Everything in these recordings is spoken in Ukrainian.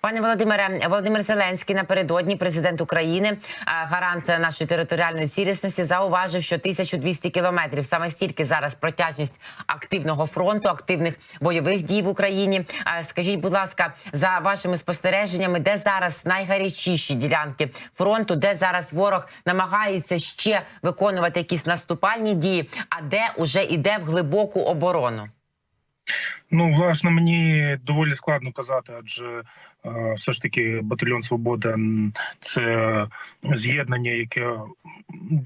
Пане Володимире, Володимир Зеленський напередодні президент України, гарант нашої територіальної цілісності, зауважив, що 1200 кілометрів саме стільки зараз протяжність активного фронту, активних бойових дій в Україні. Скажіть, будь ласка, за вашими спостереженнями, де зараз найгарячіші ділянки фронту, де зараз ворог намагається ще виконувати якісь наступальні дії, а де уже йде в глибоку оборону? Ну, власне, мені доволі складно казати, адже е, все ж таки батальйон Свобода це з'єднання, яке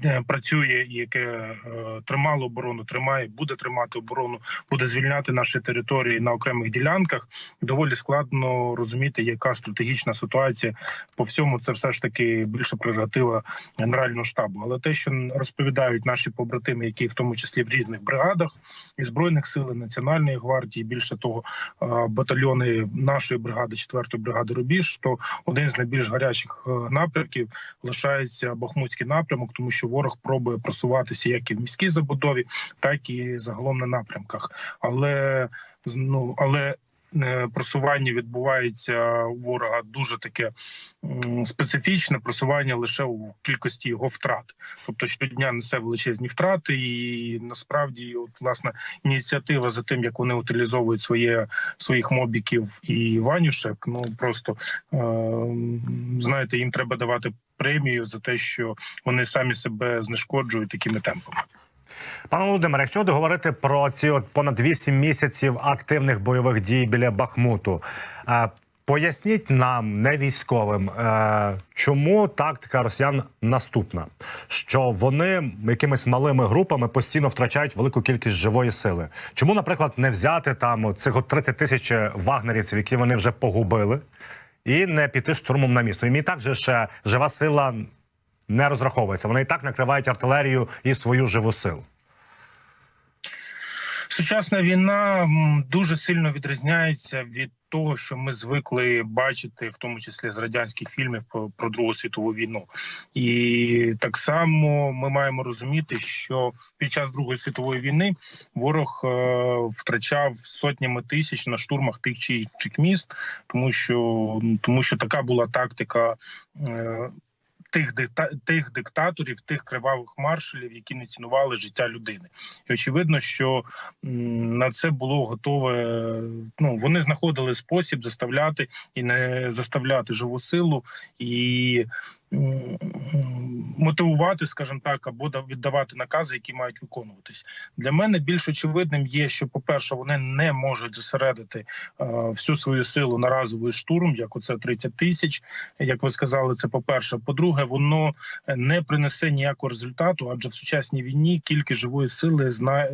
е, працює, яке е, тримало оборону, тримає, буде тримати оборону, буде звільняти наші території на окремих ділянках. Доволі складно розуміти, яка стратегічна ситуація по всьому. Це все ж таки більше прерогатива генерального штабу. Але те, що розповідають наші побратими, які в тому числі в різних бригадах і збройних сил і національної гвардії, більше того, е, батальйони нашої бригади, 4-ї бригади Рубіж, то один з найбільш гарячих е, напрямків лишається Бахмутський напрямок, тому що ворог пробує просуватися як і в міській забудові, так і загалом на напрямках. Але ну але. Е, Просування відбувається у ворога дуже таке специфічне просування лише у кількості його втрат, тобто щодня несе величезні втрати, і насправді, от власне, ініціатива за тим, як вони утилізовують своє своїх мобіків і ванюшек. Ну просто е, знаєте, їм треба давати премію за те, що вони самі себе знешкоджують такими темпами. Пане Володимире, якщо говорити про ці от понад 8 місяців активних бойових дій біля Бахмуту, е, поясніть нам, не військовим, е, чому тактика росіян наступна, що вони якимись малими групами постійно втрачають велику кількість живої сили. Чому, наприклад, не взяти там цих от 30 тисяч вагнерівців, які вони вже погубили, і не піти штурмом на місто? І мені так же ще жива сила не розраховується. Вони і так накривають артилерію і свою живу силу. Сучасна війна дуже сильно відрізняється від того, що ми звикли бачити, в тому числі з радянських фільмів про, про Другу світову війну. І так само ми маємо розуміти, що під час Другої світової війни ворог е, втрачав сотнями тисяч на штурмах тих чи інших міст, тому що тому що така була тактика. Е, Тих дикта тих диктаторів, тих кривавих маршалів, які не цінували життя людини, і очевидно, що на це було готове. Ну вони знаходили спосіб заставляти і не заставляти живу силу і мотивувати, скажімо так, або да- віддавати накази, які мають виконуватись. Для мене більш очевидним є, що, по-перше, вони не можуть зосередити е, всю свою силу на разовий штурм, як оце 30 тисяч. Як ви сказали, це по-перше. По-друге, воно е, не принесе ніякого результату, адже в сучасній війні кількість живої сили зна...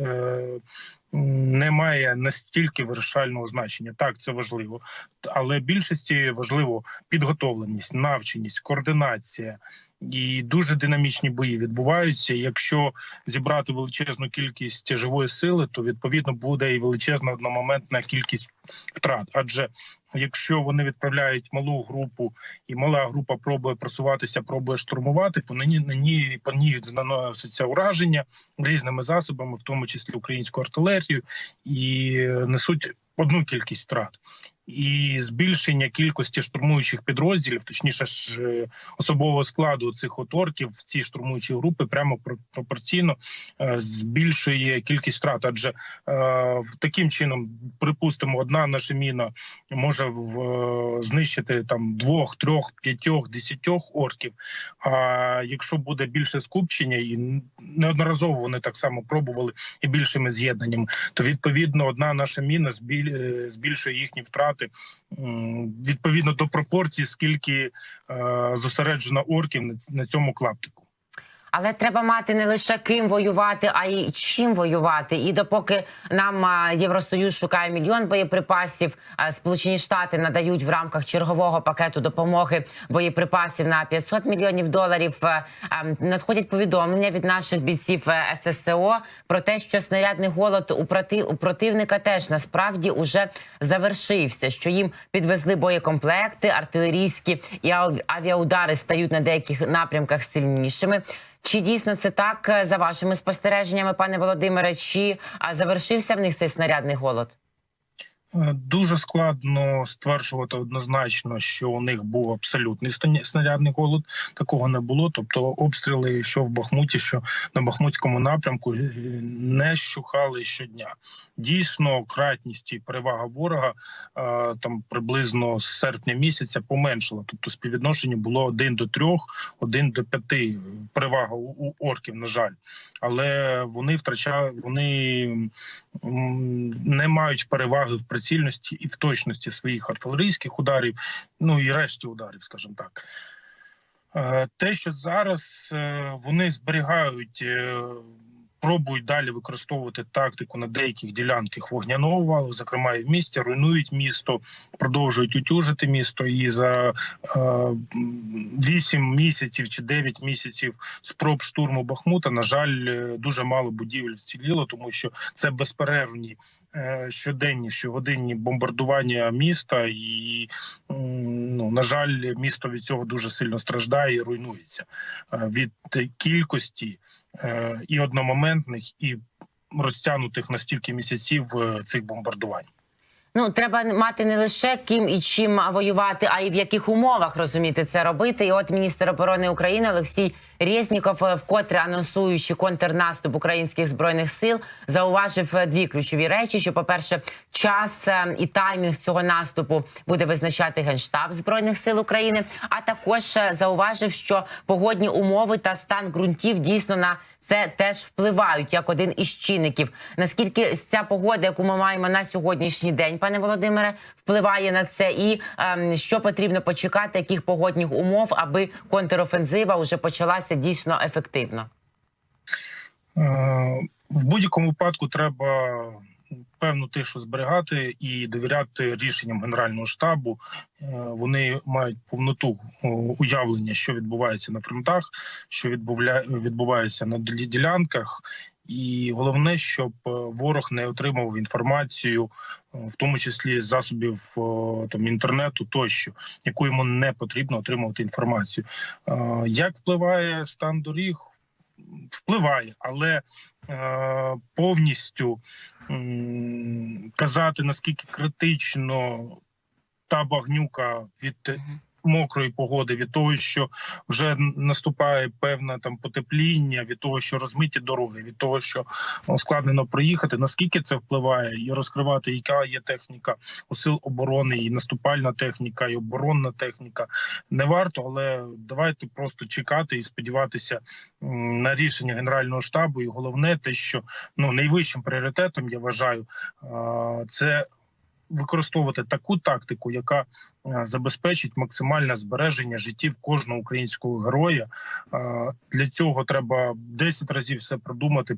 не має настільки вирішального значення. Так, це важливо, але більшості важливо підготовленість, навченість, координація. І дуже динамічні бої відбуваються. Якщо зібрати величезну кількість живої сили, то відповідно буде і величезна одномоментна кількість втрат. Адже якщо вони відправляють малу групу, і мала група пробує просуватися, пробує штурмувати, по ній на ній по ній наноситься ураження різними засобами, в тому числі українську артилерію, і несуть одну кількість втрат. І збільшення кількості штурмуючих підрозділів, точніше ж е, особового складу цих от орків в ці штурмуючі групи прямо про- пропорційно е, збільшує кількість втрат. Адже е, таким чином, припустимо, одна наша міна може знищити там двох, трьох, п'ятьох, десятьох орків. А якщо буде більше скупчення, і неодноразово вони так само пробували і більшими з'єднаннями, то відповідно одна наша міна збіль- збільшує їхні втрати м, відповідно до пропорції, скільки е, зосереджено орків на цьому клаптику. Але треба мати не лише ким воювати, а й чим воювати. І допоки нам Євросоюз шукає мільйон боєприпасів, Сполучені Штати надають в рамках чергового пакету допомоги боєприпасів на 500 мільйонів доларів. Надходять повідомлення від наших бійців е, ССО про те, що снарядний голод у у противника теж насправді уже завершився. Що їм підвезли боєкомплекти, артилерійські і авіаудари стають на деяких напрямках сильнішими. Чи дійсно це так е, за вашими спостереженнями, пане Володимире? Чи завершився в них цей снарядний голод? Е, Дуже складно стверджувати однозначно, що у них був абсолютний снарядний голод. Такого не було. Тобто, обстріли, що в Бахмуті, що на Бахмутському напрямку, е, не щухали щодня. Дійсно, кратність і перевага ворога е, там приблизно з серпня місяця поменшила. Тобто, співвідношення було один до трьох, один до п'яти. Перевага у, орків, на жаль, але вони втрачають, вони не мають переваги в прицільності і в точності своїх артилерійських ударів, ну і решті ударів, скажімо так. Е, Те, що зараз е, вони зберігають, е, пробують далі використовувати тактику на деяких ділянках вогняного валу, зокрема і в місті, руйнують місто, продовжують утюжити місто. І за е, 8 місяців чи 9 місяців спроб штурму Бахмута, на жаль, е, дуже мало будівель вціліло, тому що це безперервні е, щоденні щогодинні бомбардування міста, і ну на жаль, місто від цього дуже сильно страждає і руйнується Е, від кількості е, і одномоментних, і розтягнутих на стільки місяців е, цих бомбардувань. Ну, треба мати не лише ким і чим воювати, а й в яких умовах розуміти це робити. І от міністр оборони України Олексій Резніков, е, вкотре анонсуючи контрнаступ українських збройних сил, зауважив е, дві ключові речі: що, по-перше, час і таймінг цього наступу буде визначати генштаб збройних сил України. А також зауважив, що погодні умови та стан ґрунтів дійсно на це теж впливають як один із чинників. Наскільки ця погода, яку ми маємо на сьогоднішній день, пане Володимире, впливає на це, і ем, що потрібно почекати, яких погодних умов, аби контрофензива вже почалася дійсно ефективно? Е, В будь-якому випадку треба певну тишу зберігати і довіряти рішенням Генерального штабу. Е, Вони мають повноту уявлення, що відбувається на фронтах, що відбувається на ділянках. І головне, щоб е, ворог не отримав інформацію, е, в тому числі з засобів там інтернету, тощо, яку йому не потрібно отримувати інформацію. Е, Як впливає стан доріг? Впливає, але е, повністю казати наскільки критично та багнюка від. Мокрої погоди, від того, що вже наступає певне там потепління, від того, що розмиті дороги, від того, що складнено проїхати. Наскільки це впливає, і розкривати, яка є техніка у сил оборони, і наступальна техніка, і оборонна техніка не варто, але давайте просто чекати і сподіватися на рішення генерального штабу. І головне, те, що ну найвищим пріоритетом я вважаю, це використовувати таку тактику, яка е, забезпечить максимальне збереження життів кожного українського героя. Е, Для цього треба 10 разів все продумати.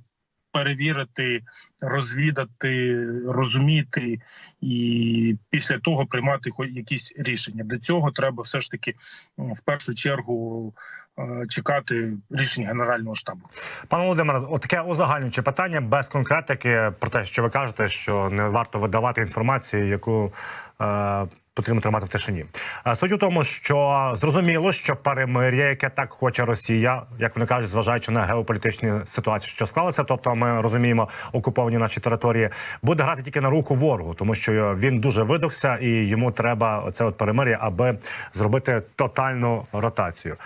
Перевірити, розвідати, розуміти і після того приймати якісь рішення. Для цього треба все ж таки в першу чергу е, чекати рішень генерального штабу. Пане Володимире, от таке узагальнююче питання без конкретики про те, що ви кажете, що не варто видавати інформацію, яку е, потрібно тримати в тишині. Е, Суть у тому, що зрозуміло, що перемир'я, яке так хоче Росія, як вони кажуть, зважаючи на геополітичні ситуації, що склалися, тобто ми розуміємо окуповані наші території, буде грати тільки на руку ворогу, тому що він дуже видохся і йому треба оце от перемир'я, аби зробити тотальну ротацію.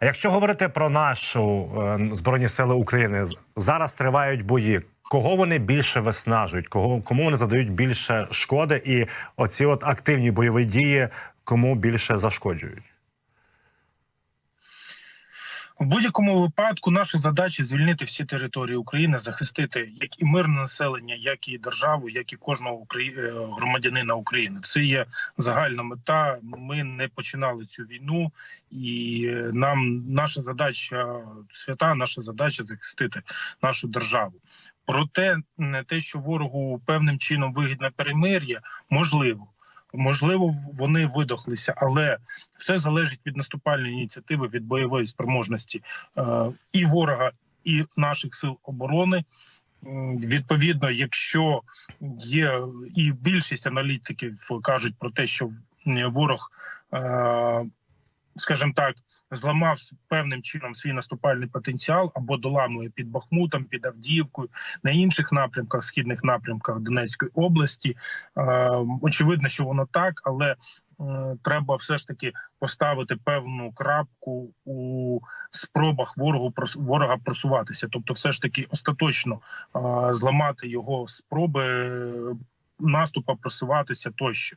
Якщо говорити про нашу е, збройні сили України, зараз тривають бої. Кого вони більше виснажують? Кого кому вони задають більше шкоди? І оці от активні бойові дії кому більше зашкоджують? В будь-якому випадку наша задача звільнити всі території України, захистити як і мирне населення, як і державу, як і кожного е, громадянина України. Це є загальна мета. Ми не починали цю війну, і е, нам наша задача свята, наша задача захистити нашу державу. Проте не те, що ворогу певним чином вигідне перемир'я, можливо. Можливо, вони видохлися, але все залежить від наступальної ініціативи, від бойової спроможності е, і ворога, і наших сил оборони. Відповідно, якщо є і більшість аналітиків кажуть про те, що ворог е, скажімо так, зламав певним чином свій наступальний потенціал або доламує під Бахмутом, під Авдіївкою, на інших напрямках, східних напрямках Донецької області. Е, Очевидно, що воно так, але е, треба все ж таки поставити певну крапку у спробах ворогу ворога просуватися, тобто, все ж таки остаточно е, зламати його спроби наступу, просуватися тощо.